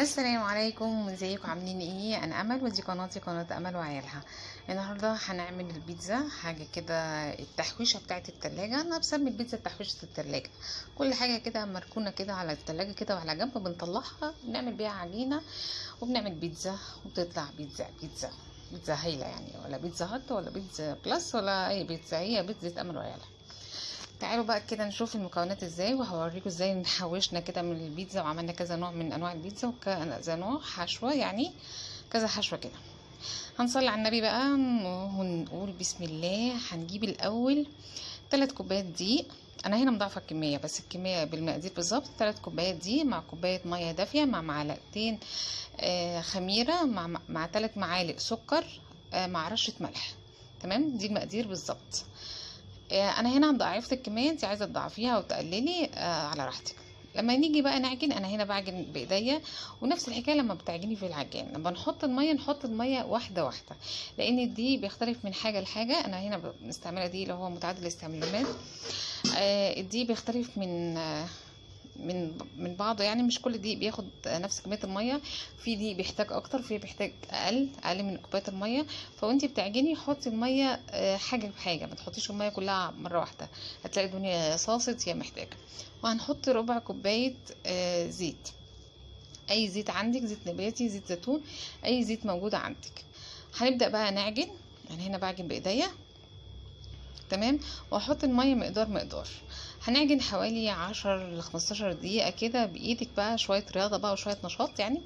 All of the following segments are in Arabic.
السلام عليكم. ازيكم؟ عاملين إيه؟ أنا امل ودي قناتي قناة امل وعيالها. النهارده هنعمل البيتزا حاجة كده التحويشة بتاعه التلاجة. أنا بسمي البيتزا تحويشة التلاجة. كل حاجة كده مركونة كده على التلاجة كده وعلى جنب بنطلعها بنعمل بيها عجينه وبنعمل بيتزا وبتطلع بيتزا بيتزا بيتزا هايلة يعني. ولا بيتزا هات ولا بيتزا بلس ولا أي بيتزا. هي بيتزا أمل وعيالها. تعالوا بقى كده نشوف المكونات إزاي وهوريكم إزاي نحوشنا كده من البيتزا وعملنا كذا نوع من أنواع البيتزا وكذا نوع حشوة يعني كذا حشوة كده. هنصلي على النبي بقى ونقول بسم الله هنجيب الأول ثلاث كوبايات دقيق. أنا هنا مضاعفة الكمية بس الكمية بالمقادير بالظبط. ثلاث كوبايات دقيق مع كوباية مية دافية مع معلقتين آه خميرة مع مع ثلاث معالق سكر آه مع رشة ملح. تمام؟ دي المقادير بالظبط. أنا هنا ضعفت الكمية انت عايزة تضعفيها أو تقللي آه على راحتك. لما نيجي بقى نعجن أنا هنا بعجن بإيديا ونفس الحكاية لما بتعجني في العجان. لما نحط المية نحط المية واحدة واحدة لأن دي بيختلف من حاجة لحاجة. أنا هنا مستعمله دي اللي هو متعدد الاستعمالات. آه دي بيختلف من آه من من بعضه يعني مش كل دي بياخد نفس كمية المية في دي بيحتاج أكتر في بيحتاج أقل أقل من كوباية المية. فوانتي بتعجني حطي المية حاجة بحاجة ما تحطيش المية كلها مرة واحدة. هتلاقي الدنيا صاصت هي محتاجة. وهنحط ربع كوباية زيت. أي زيت عندك زيت نباتي زيت زيتون أي زيت موجود عندك. هنبدأ بقى نعجن. يعني هنا بعجن بإيديا. تمام؟ واحط المية مقدار مقدار. هنعجن حوالي عشر لخمستاشر دقيقة كده بإيدك بقى شوية رياضة بقى وشوية نشاط يعني.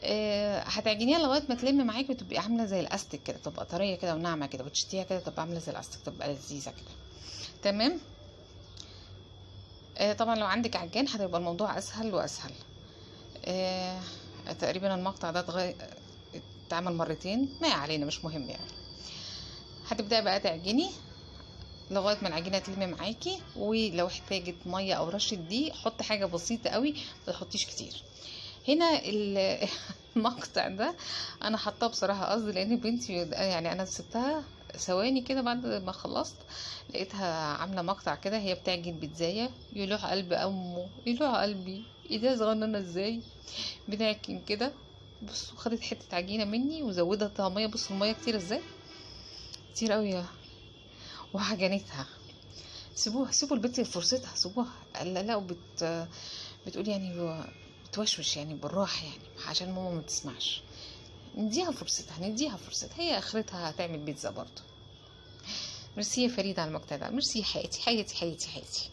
أه هتعجنيها لغاية ما تلم معاكي وتبقي عاملة زي الأستك كده تبقى طرية كده وناعمة كده وتشتيها كده تبقى عاملة زي الأستك تبقى لذيذة كده. تمام؟ أه طبعا لو عندك عجان هتبقى الموضوع أسهل وأسهل. أه تقريبا المقطع ده اتغير اتعمل مرتين؟ ما علينا مش مهم يعني. هتبدأي بقى تعجني. لغاية ما العجينة تلم معاكي ولو احتاجت مية أو رشة دقيق حط حاجة بسيطة قوي ما تحطيش كتير. هنا المقطع ده أنا حطاه بصراحة قصدي لأن بنتي يعني أنا سبتها ثواني كده بعد ما خلصت لقيتها عاملة مقطع كده هي بتعجن بيتزاية يلوح قلب أمه يلوح قلبي إيديها صغننة إزاي؟ بنعجن كده بصوا خدت حتة عجينة مني وزودتها ميه بصوا المية كتير إزاي؟ كتير قوي وعجنتها سيبوها سيبوا البنت فرصتها سيبوها. لا لا وبت بتقول يعني بتوشوش يعني بالراحة يعني عشان ماما ما تسمعش. نديها فرصتها نديها فرصتها. هي أخرتها هتعمل بيتزا برضه ميرسي يا فريدة على المقطع ده ميرسي حياتي حياتي حياتي حياتي.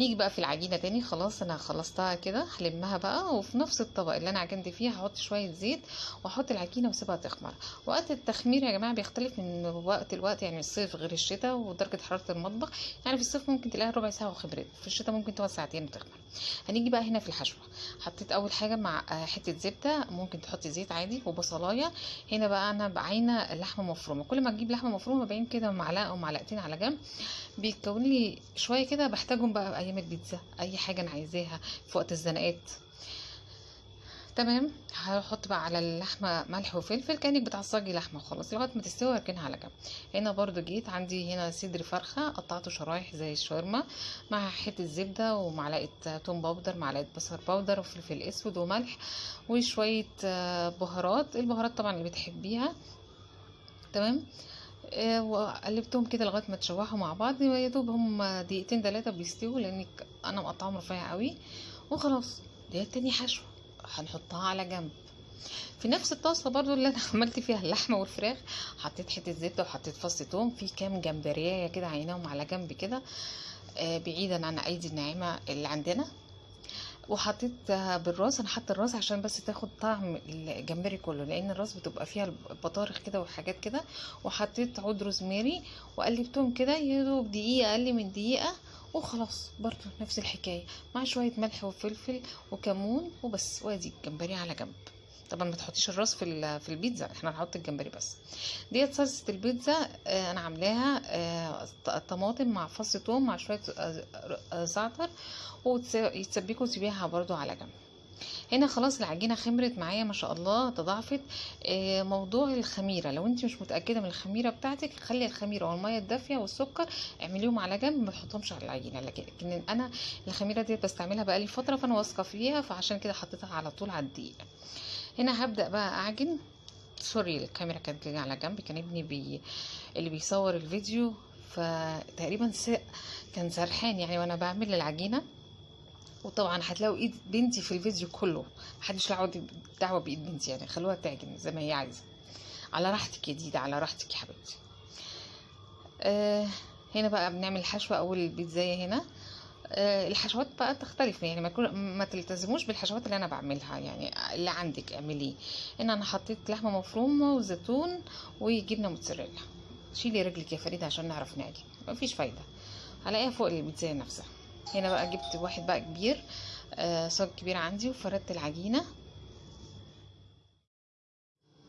نيجي بقى في العجينة تاني خلاص أنا خلصتها كده هلمها بقى وفي نفس الطبق اللي أنا عجنت فيه هحط شوية زيت وأحط العجينة وأسيبها تخمر. وقت التخمير يا جماعة بيختلف من وقت لوقت يعني الصيف غير الشتاء ودرجة حرارة المطبخ. يعني في الصيف ممكن تلاقيها ربع ساعة وخبرت في الشتاء ممكن تقعد ساعتين وتخمر. هنيجي بقى هنا في الحشوة. حطيت أول حاجة مع حتة زبدة ممكن تحطي زيت عادي وبصلاية. هنا بقى أنا بعينة لحمة مفرومة. كل ما تجيب لحمة مفرومة بعين كده معلقة أو معلقتين على جنب بيتكون لي شوية كده بحتاجهم بقى أيام البيتزا أي حاجة أنا عايزاها في وقت الزنقات. تمام؟ هحط بقى على اللحمة ملح وفلفل كأنك بتعصجي لحمة خلاص لغاية ما تستوي اركنها على جنب. هنا برضو جيت عندي هنا صدر فرخة قطعته شرايح زي الشاورما مع حتة زبدة ومعلقة توم powder معلقة بصل powder وفلفل أسود وملح وشوية بهارات. البهارات طبعا اللي بتحبيها. تمام؟ وقلبتهم كده لغاية ما تشوحوا مع بعض يا دوب هم دقيقتين ثلاثة بيستووا لأن أنا مقطعهم رفيع قوي. وخلاص دي تاني حشوة هنحطها على جنب. في نفس الطاسة برضو اللي أنا عملت فيها اللحمة والفراخ حطيت حتة زبده وحطيت فص توم في كام جمبرية كده عيناهم على جنب كده. بعيدا عن ايدي الناعمه اللي عندنا. وحطيت بالراس أنا حاطة الراس عشان بس تاخد طعم الجمبري كله لأن الراس بتبقى فيها البطارخ كده وحاجات كده. وحطيت عود روزماري وقلبتهم كده يا دوب دقيقة أقل من دقيقة وخلاص برضو نفس الحكاية. مع شوية ملح وفلفل وكمون وبس وادي الجمبري على جنب. طبعا ما تحطيش الراس في في البيتزا إحنا هنحط الجمبري بس. ديت صلصة البيتزا آه أنا عاملاها آه طماطم مع فص ثوم مع شوية آه زعتر ويتسبكوا وتسيبيها برضو على جنب. هنا خلاص العجينة خمرت معايا ما شاء الله تضاعفت. آه، موضوع الخميرة لو انت مش متأكدة من الخميرة بتاعتك خلي الخميرة والميه الدافية والسكر اعمليهم على جنب ما تحطهمش على العجينة. لكن أنا الخميرة دي بستعملها بقالي فترة فأنا واثقة فيها فعشان كده حطيتها على طول على الدقيق. هنا هبدأ بقى أعجن. sorry الكاميرا كانت جاية على جنب. كان ابني بي... اللي بيصور الفيديو فتقريبا س... كان سرحان يعني وأنا بعمل العجينة. وطبعا هتلاقوا إيد بنتي في الفيديو كله. محدش له دعوة بإيد بنتي يعني. خلوها تعجن زي ما هي عايزة. على راحتك يا ديدا على راحتك يا حبيبتي. آه هنا بقى بنعمل حشوة. أول البيتزايه هنا. الحشوات بقى تختلف يعني ما ما تلتزموش بالحشوات اللي أنا بعملها يعني اللي عندك اعمليه. هنا أنا حطيت لحمة مفرومة وزيتون وجبنة موتزاريلا. شيلي رجلك يا فريدة عشان نعرف نعجن. مفيش فايدة. هلاقيها فوق البيتزايه نفسها. هنا بقى جبت واحد بقى كبير آه صاج كبير عندي وفردت العجينة.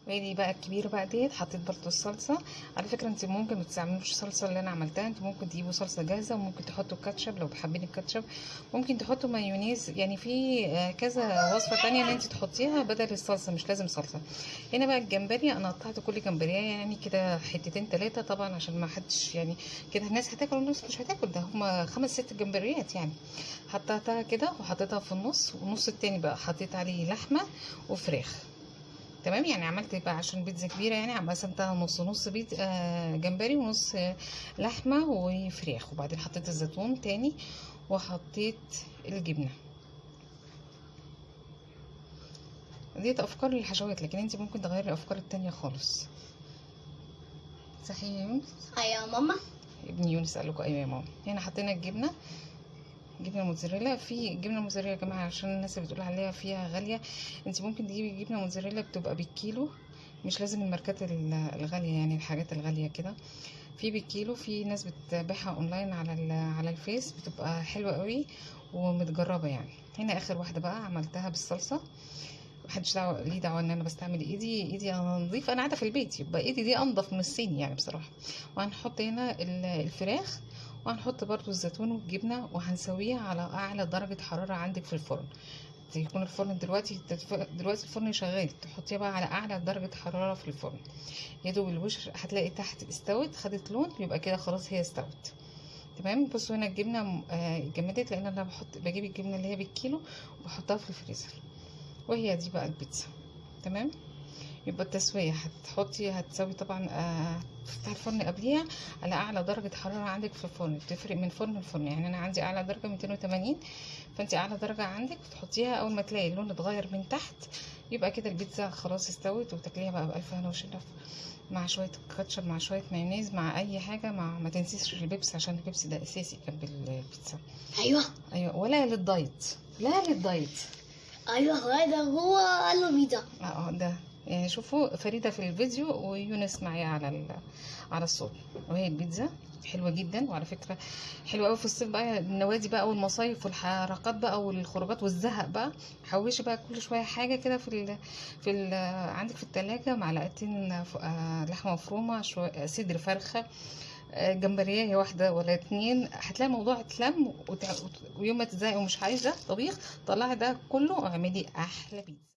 وادي بقى الكبيره بقى ديت حطيت برضو الصلصة. على فكرة انت ممكن ما تستعملوش الصلصة اللي أنا عملتها انت ممكن تجيبوا صلصة جاهزة وممكن تحطوا كاتشب لو حابين الكاتشب ممكن تحطوا مايونيز. يعني في آه كذا وصفة تانية ان انت تحطيها بدل الصلصة مش لازم صلصة. هنا بقى الجمبري أنا قطعت كل جمبريه يعني كده حتتين ثلاثة طبعا عشان ما حدش يعني كده الناس هتاكل والناس مش هتاكل. ده هما خمس ست جمبريات يعني. حطيتها كده وحطيتها في النص والنص التاني بقى حطيت عليه لحمة وفراخ. تمام يعني عملت بقى عشان بيتزا كبيرة يعني قسمتها نص نص بيت آه جمبري ونص لحمة وفراخ وبعدين حطيت الزيتون تاني وحطيت الجبنة. ديت أفكار للحشوات لكن انت ممكن تغيري الأفكار التانية خالص. صحيح يا يونس؟ أيوه يا ماما. ابن يونس قال لكم أيوه يا ماما. هنا حطينا الجبنة. جبنة موتزاريلا. في جبنة موتزاريلا يا جماعة عشان الناس اللي بتقول عليها إنها غالية انت ممكن تجيبي جبنة موتزاريلا بتبقى بالكيلو. مش لازم الماركات الغالية يعني الحاجات الغالية كده. في بالكيلو في ناس بتبيعها أونلاين على على الفيس بتبقى حلوة قوي ومتجربة يعني. هنا آخر واحدة بقى عملتها بالصلصة. محدش دعوة ليه دعوة إن أنا بستعمل إيدي؟ إيدي أنا نظيفه أنا قاعدة في البيت يبقى إيدي دي انضف من الصين يعني بصراحة. وهنحط هنا الفراخ. وهنحط برضو الزيتون والجبنة وهنسويها على أعلى درجة حرارة عندك في الفرن. يكون الفرن دلوقتي دلوقتي الفرن شغال تحطيها بقى على أعلى درجة حرارة في الفرن. يا دوب الوش هتلاقي تحت استوت خدت لون يبقى كده خلاص هي استوت. تمام؟ بصوا هنا الجبنة جمدت لأن أنا بحط بجيب الجبنة اللي هي بالكيلو وبحطها في الفريزر. وهي دي بقى البيتزا. تمام؟ يبقى التسوية. هتحطي هتسوي طبعا تفتحي الفرن قبليها على أعلى درجة حرارة عندك في الفرن. بتفرق من فرن لفرن. يعني أنا عندي أعلى درجة 280 فانت أعلى درجة عندك تحطيها أول ما تلاقي اللون اتغير من تحت يبقى كده البيتزا خلاص استوت وتاكليها بقى بألف هنا وشرف مع شوية كاتشب مع شوية مايونيز مع أي حاجة مع ما تنسيش البيبس عشان البيبس ده أساسي جنب البيتزا. أيوه. أيوه. ولا لل diet. لا لل diet. أيوه هذا هو قال له بيتزا آه ده. شوفوا فريدة في الفيديو ويونس معايا على على الصوت وهي البيتزا حلوة جدا وعلى فكرة حلوة قوي في الصيف بقى. النوادي بقى والمصايف والحركات بقى والخروجات والزهق بقى. حوشي بقى كل شوية حاجة كده في ال في ال عندك في التلاجة معلقتين لحمة مفرومة شوية صدر فرخة جمبرية واحدة ولا اتنين. هتلاقي الموضوع اتلم ويوم ما تزهقي ومش عايزة طبيخ طلعي ده كله واعملي أحلى بيتزا.